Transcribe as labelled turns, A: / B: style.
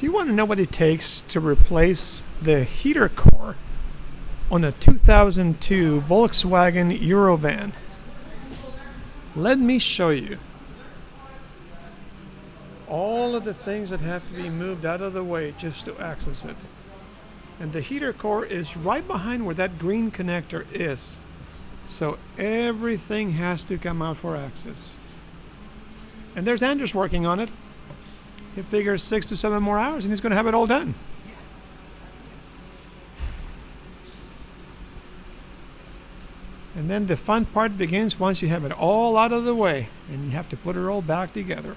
A: Do you want to know what it takes to replace the heater core on a 2002 Volkswagen Eurovan? Let me show you all of the things that have to be moved out of the way just to access it. And the heater core is right behind where that green connector is. So everything has to come out for access. And there's Anders working on it. He figures six to seven more hours and he's going to have it all done. And then the fun part begins once you have it all out of the way and you have to put it all back together.